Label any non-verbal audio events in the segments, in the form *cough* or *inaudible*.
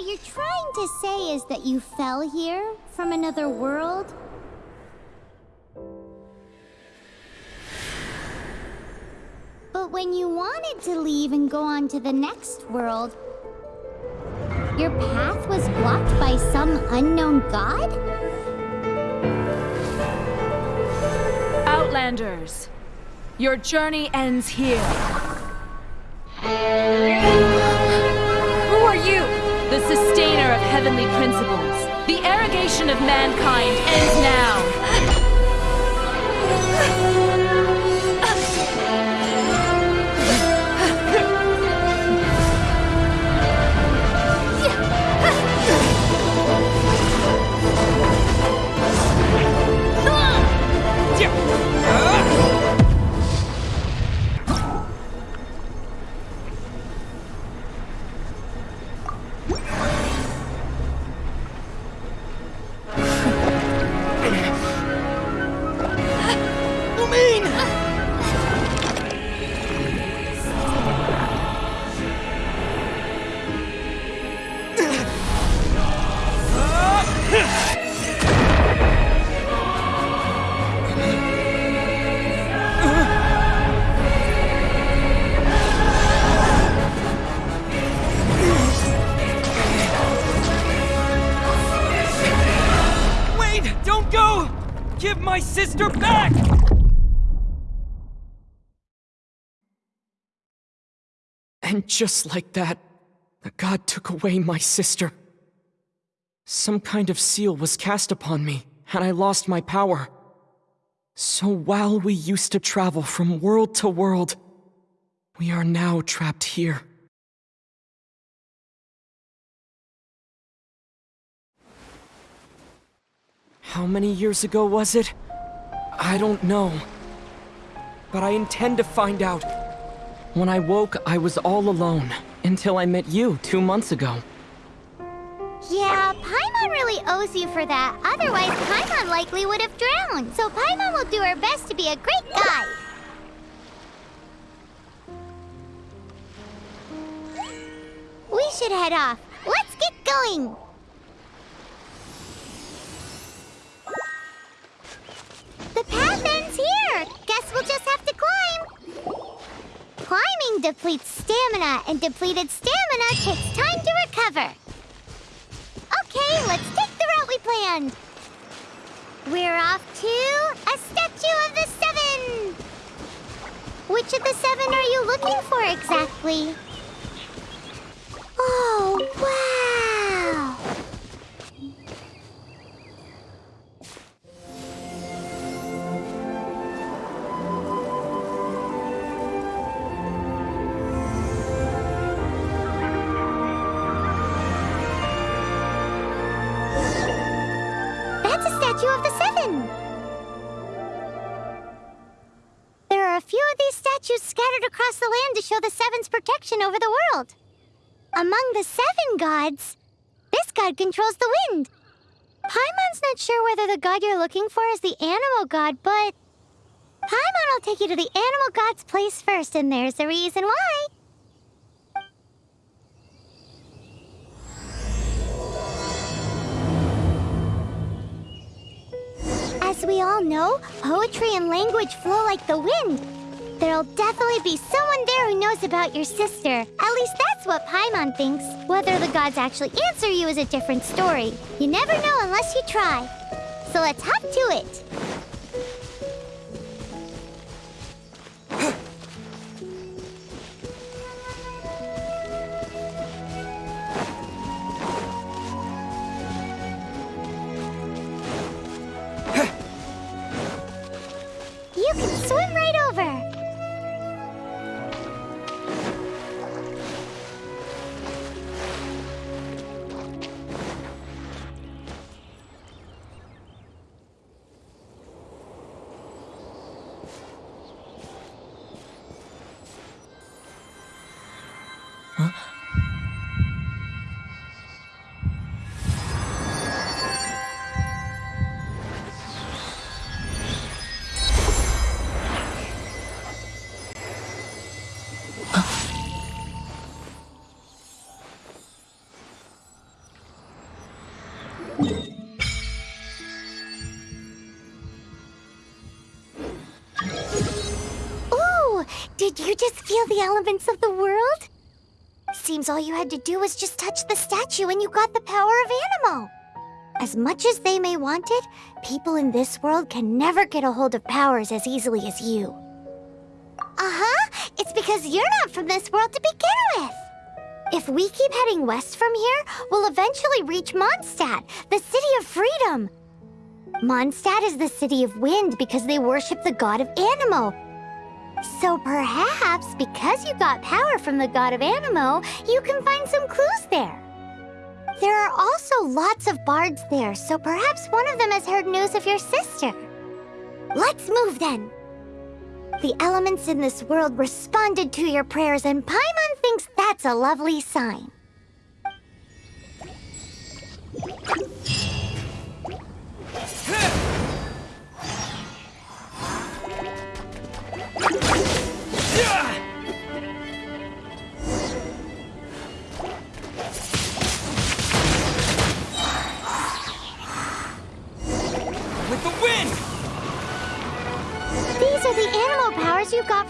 what you're trying to say is that you fell here from another world? But when you wanted to leave and go on to the next world, your path was blocked by some unknown god? Outlanders, your journey ends here. Arrogation of mankind ends now. And just like that, the god took away my sister. Some kind of seal was cast upon me, and I lost my power. So while we used to travel from world to world, we are now trapped here. How many years ago was it? I don't know. But I intend to find out. When I woke, I was all alone, until I met you two months ago. Yeah, Paimon really owes you for that. Otherwise, Paimon likely would have drowned. So Paimon will do her best to be a great guide. We should head off. Let's get going! Depletes stamina, and depleted stamina takes time to recover. Okay, let's take the route we planned. We're off to a Statue of the Seven! Which of the seven are you looking for exactly? Oh, show the Seven's protection over the world. Among the Seven gods, this god controls the wind. Paimon's not sure whether the god you're looking for is the Anemo god, but... Paimon will take you to the Anemo god's place first, and there's the reason why. As we all know, poetry and language flow like the wind. There'll definitely be someone there who knows about your sister. At least that's what Paimon thinks. Whether the gods actually answer you is a different story. You never know unless you try. So let's hop to it. Just feel the elements of the world? Seems all you had to do was just touch the statue and you got the power of Anemo. As much as they may want it, people in this world can never get a hold of powers as easily as you. Uh-huh. It's because you're not from this world to begin with. If we keep heading west from here, we'll eventually reach Mondstadt, the city of freedom. Mondstadt is the city of wind because they worship the god of Anemo. So perhaps, because you got power from the god of Anemo, you can find some clues there. There are also lots of bards there, so perhaps one of them has heard news of your sister. Let's move then. The elements in this world responded to your prayers, and Paimon thinks that's a lovely sign.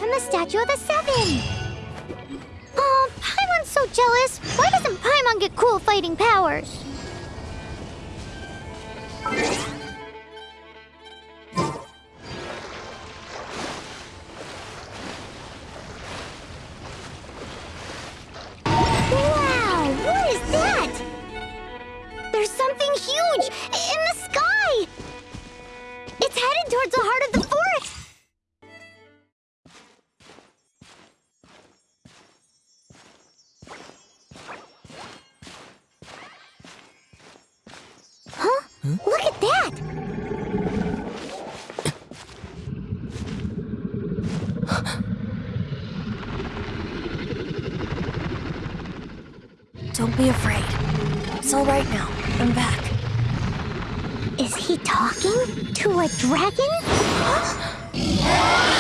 From the Statue of the Seven. Oh, Paimon's so jealous. Why doesn't Paimon get cool fighting powers? Be afraid. It's all right now. I'm back. Is he talking to a dragon? *gasps* *gasps* *gasps*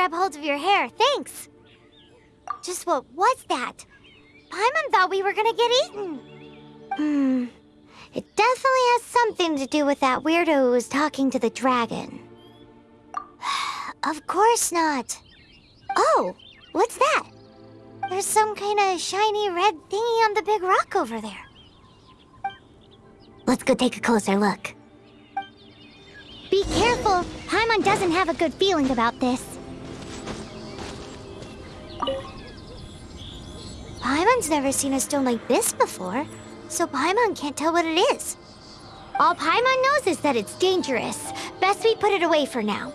grab hold of your hair. Thanks. Just what was that? Paimon thought we were gonna get eaten. Hmm. It definitely has something to do with that weirdo who was talking to the dragon. *sighs* of course not. Oh, what's that? There's some kind of shiny red thingy on the big rock over there. Let's go take a closer look. Be careful! Paimon doesn't have a good feeling about this. Paimon's never seen a stone like this before, so Paimon can't tell what it is. All Paimon knows is that it's dangerous. Best we put it away for now.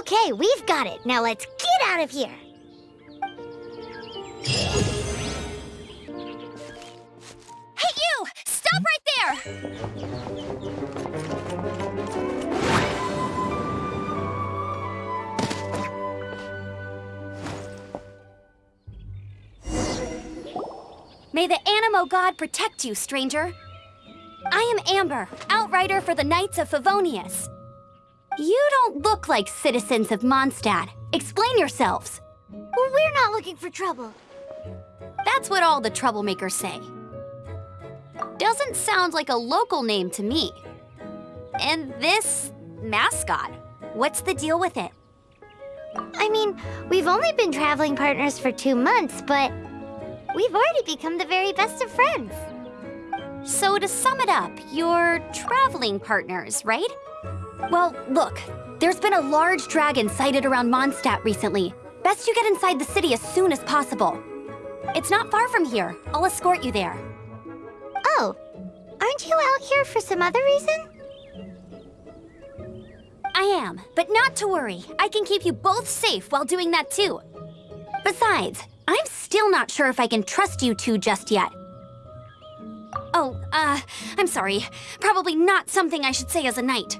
Okay, we've got it. Now let's get out of here. May the Anemo God protect you, stranger. I am Amber, outrider for the Knights of Favonius. You don't look like citizens of Mondstadt. Explain yourselves. We're not looking for trouble. That's what all the troublemakers say. Doesn't sound like a local name to me. And this mascot, what's the deal with it? I mean, we've only been traveling partners for two months, but we've already become the very best of friends. So to sum it up, you're traveling partners, right? Well, look, there's been a large dragon sighted around Mondstadt recently. Best you get inside the city as soon as possible. It's not far from here. I'll escort you there. Oh, aren't you out here for some other reason? I am, but not to worry. I can keep you both safe while doing that too. Besides, I'm still not sure if I can trust you two just yet. Oh, uh, I'm sorry. Probably not something I should say as a knight.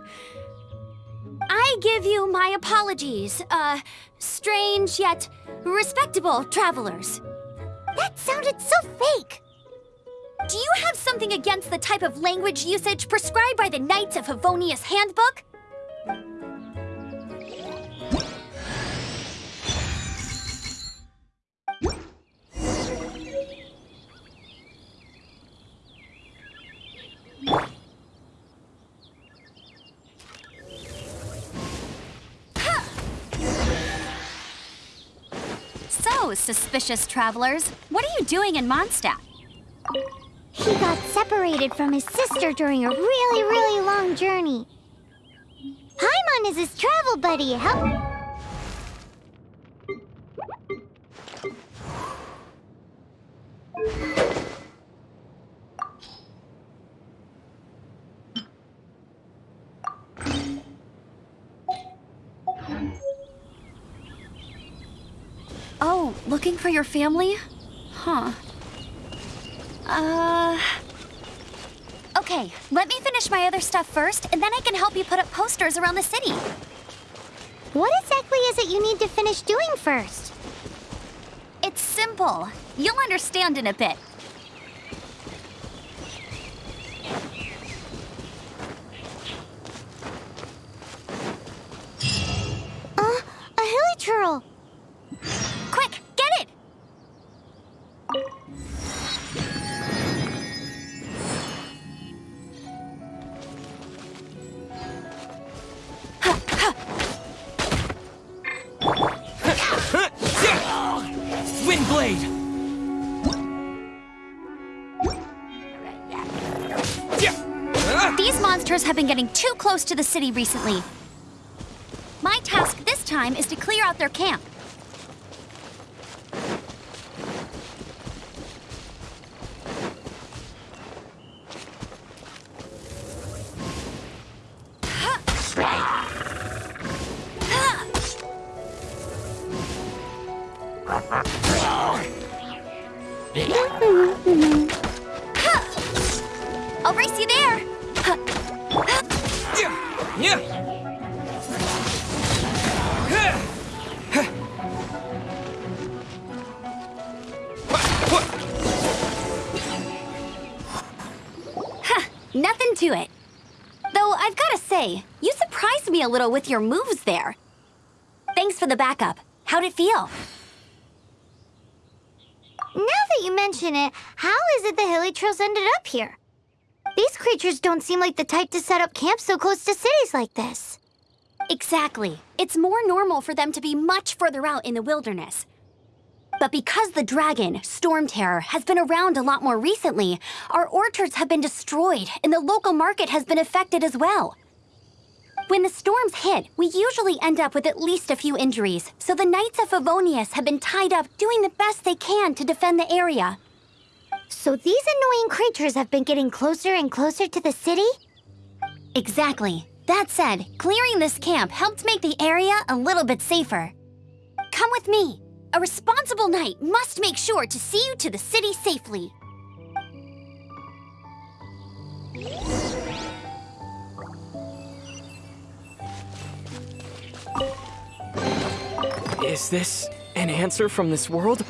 I give you my apologies, uh, strange yet respectable travelers. That sounded so fake. Do you have something against the type of language usage prescribed by the Knights of Favonius Handbook? Suspicious travelers, what are you doing in Mondstadt? He got separated from his sister during a really, really long journey. Paimon is his travel buddy. Help. Oh, looking for your family? Huh. Uh. Okay, let me finish my other stuff first, and then I can help you put up posters around the city. What exactly is it you need to finish doing first? It's simple. You'll understand in a bit. Have been getting too close to the city recently. My task this time is to clear out their camp. I'll race you there. Yeah! Nothing to it. Though I've gotta say, you surprised me a little with your moves there. Thanks for the backup. How'd it feel? Now that you mention it, how is it the hilichurls ended up here? These creatures don't seem like the type to set up camp so close to cities like this. Exactly. It's more normal for them to be much further out in the wilderness. But because the dragon, Storm Terror, has been around a lot more recently, our orchards have been destroyed and the local market has been affected as well. When the storms hit, we usually end up with at least a few injuries, so the Knights of Favonius have been tied up doing the best they can to defend the area. So these annoying creatures have been getting closer and closer to the city? Exactly. That said, clearing this camp helped make the area a little bit safer. Come with me. A responsible knight must make sure to see you to the city safely. Is this an answer from this world?